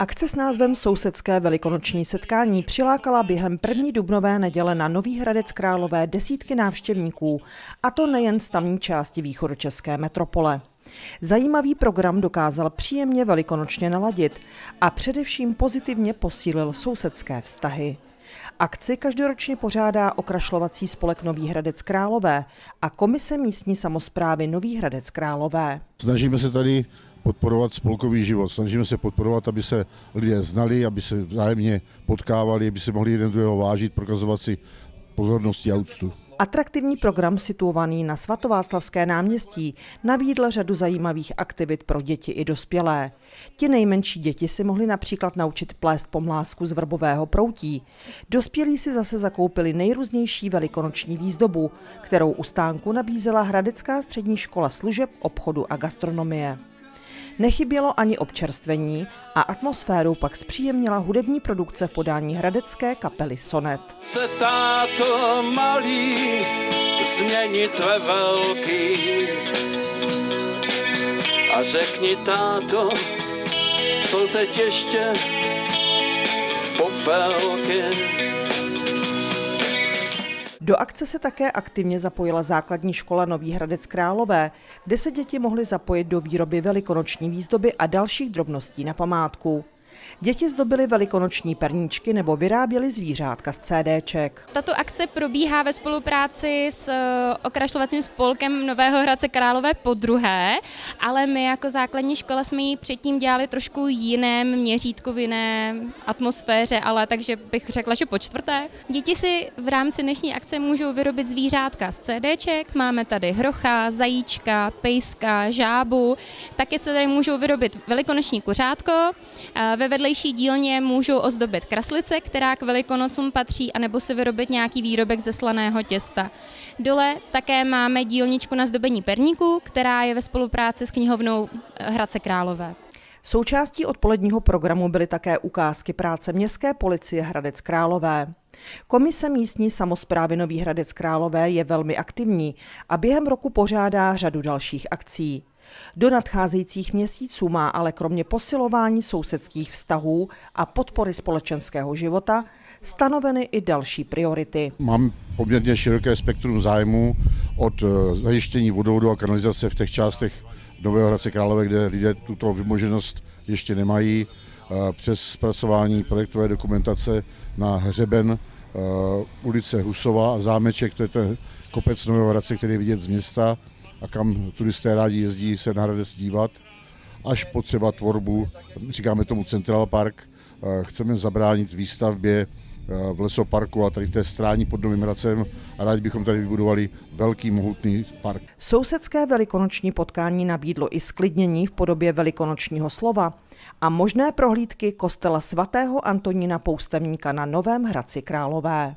Akce s názvem Sousedské velikonoční setkání přilákala během první dubnové neděle na Nový Hradec Králové desítky návštěvníků, a to nejen z tamní části východočeské metropole. Zajímavý program dokázal příjemně velikonočně naladit a především pozitivně posílil sousedské vztahy. Akci každoročně pořádá okrašlovací spolek Nový Hradec Králové a Komise místní samozprávy Nový Hradec Králové. Snažíme se tady podporovat spolkový život. Snažíme se podporovat, aby se lidé znali, aby se vzájemně potkávali, aby se mohli jeden druhého vážit, prokazovat si pozornosti a úctu. Atraktivní program situovaný na svatováclavské náměstí nabídl řadu zajímavých aktivit pro děti i dospělé. Ti nejmenší děti si mohli například naučit plést pomlásku z vrbového proutí. Dospělí si zase zakoupili nejrůznější velikonoční výzdobu, kterou u stánku nabízela Hradecká střední škola služeb, obchodu a gastronomie. Nechybělo ani občerstvení a atmosféru pak zpříjemnila hudební produkce v podání hradecké kapely Sonet. Se táto malý změnit ve velký a řekni táto, jsou teď ještě popelky. Do akce se také aktivně zapojila základní škola Nový Hradec Králové, kde se děti mohly zapojit do výroby velikonoční výzdoby a dalších drobností na památku. Děti zdobily velikonoční perníčky nebo vyráběly zvířátka z CDček. Tato akce probíhá ve spolupráci s eh, okrašlovacím spolkem Nového Hradce Králové po druhé, ale my jako základní škola jsme ji předtím dělali trošku jiném měřítku, v jiné atmosféře, ale takže bych řekla, že po čtvrté. Děti si v rámci dnešní akce můžou vyrobit zvířátka z CDček, máme tady hrocha, zajíčka, pejska, žábu, taky se tady můžou vyrobit velikonoční kuřátko, eh, ve vedlejší dílně můžou ozdobit kraslice, která k velikonocům patří, anebo si vyrobit nějaký výrobek ze slaného těsta. Dole také máme dílničku na zdobení perníků, která je ve spolupráci s knihovnou Hradce Králové. Součástí odpoledního programu byly také ukázky práce Městské policie Hradec Králové. Komise místní samozprávy Nový Hradec Králové je velmi aktivní a během roku pořádá řadu dalších akcí. Do nadcházejících měsíců má ale kromě posilování sousedských vztahů a podpory společenského života stanoveny i další priority. Mám poměrně široké spektrum zájmu od eh, zajištění vodovodu a kanalizace v těch částech Nového Hradce Králové, kde lidé tuto vymoženost ještě nemají, eh, přes zpracování projektové dokumentace na hřeben eh, ulice Husova a zámeček, to je ten kopec Nového Hradce, který je vidět z města, a kam turisté rádi jezdí se na Hradec dívat, až potřeba tvorbu, říkáme tomu Central Park, chceme zabránit výstavbě v lesoparku a tady v té strání pod Novým Hradcem a rádi bychom tady vybudovali velký mohutný park. Sousedské velikonoční potkání nabídlo i sklidnění v podobě velikonočního slova a možné prohlídky kostela svatého Antonína Poustevníka na Novém Hradci Králové.